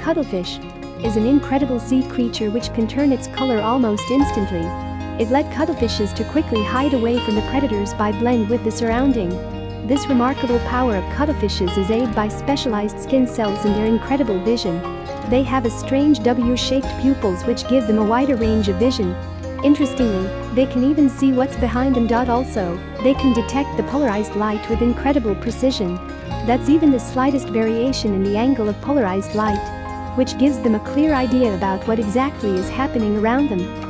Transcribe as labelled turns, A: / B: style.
A: cuttlefish is an incredible sea creature which can turn its color almost instantly. It led cuttlefishes to quickly hide away from the predators by blend with the surrounding. This remarkable power of cuttlefishes is aided by specialized skin cells and their incredible vision. They have a strange W-shaped pupils which give them a wider range of vision. Interestingly, they can even see what's behind them. Also, they can detect the polarized light with incredible precision. That's even the slightest variation in the angle of polarized light which gives them a clear idea about what exactly is happening around them.